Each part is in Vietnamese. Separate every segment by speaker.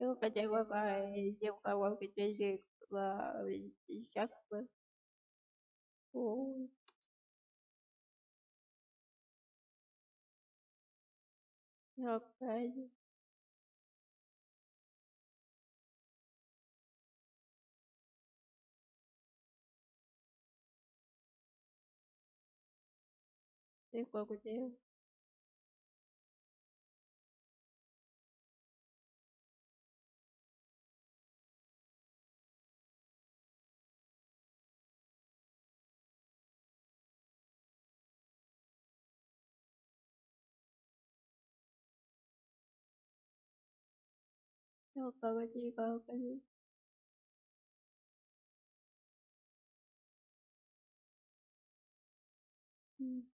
Speaker 1: Trước ờ. trải qua bài trong câu quan việc đi việc và chính sách với hợp cái Tuyệt vời của 叫我乖乖鸡，乖乖鸡。嗯。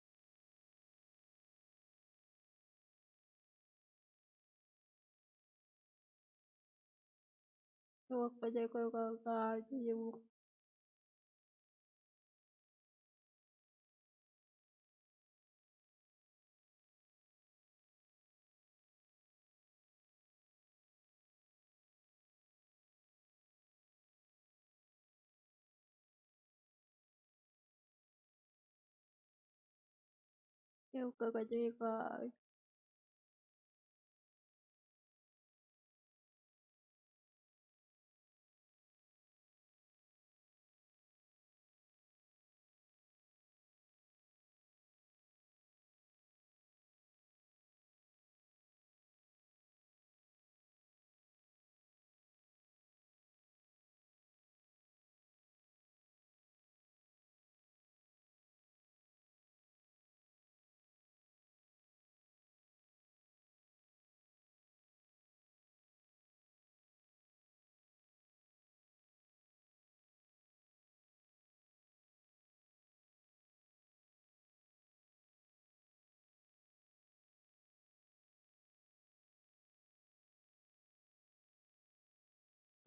Speaker 1: 叫我乖乖鸡，乖乖鸡。eu cago de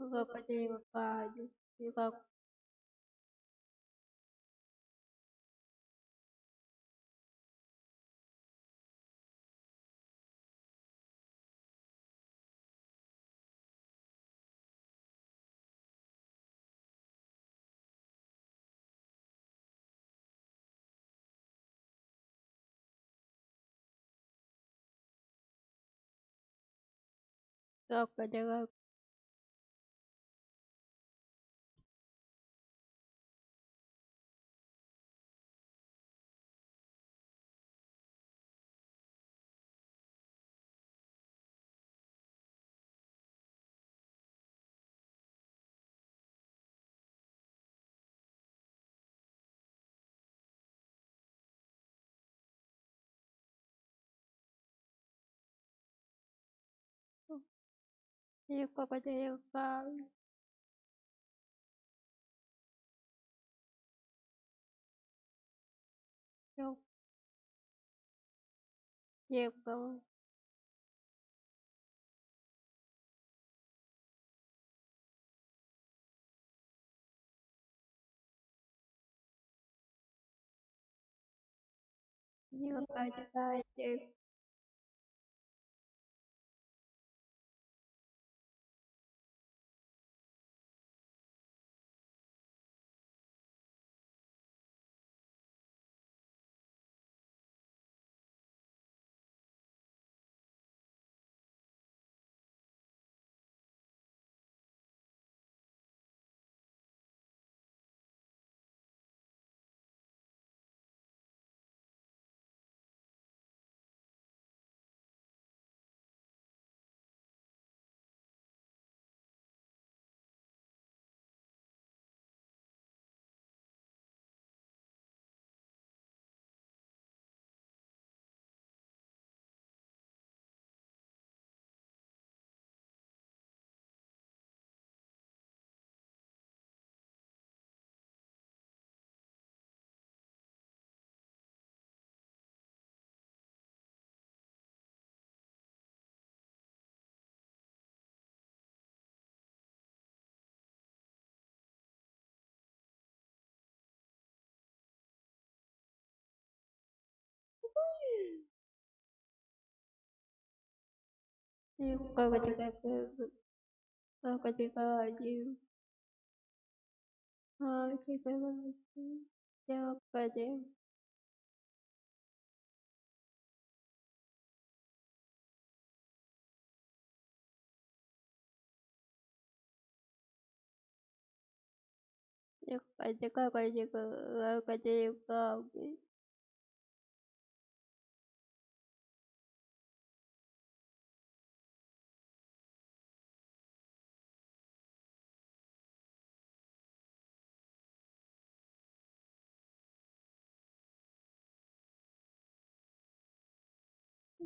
Speaker 1: Kuva bareba banyu bakora bakora 英国国籍英國英國英國國籍 Я я я я Легко вытекает протекает необходим. Протекает протекает протекает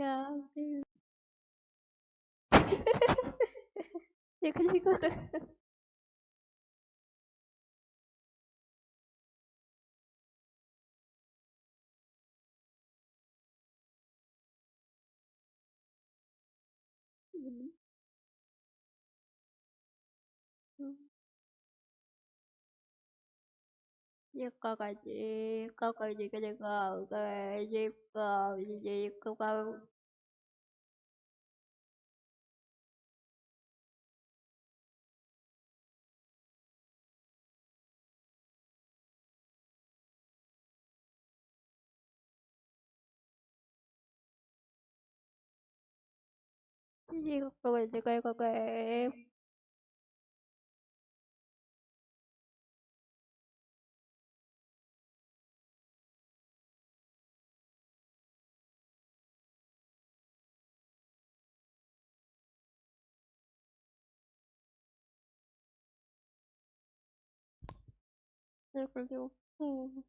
Speaker 1: 샤브 약간 식었다 음. có cái gì có cái gì cái gì có cái gì có gì gì có có gì có cái gì có cái 那会儿就嗯。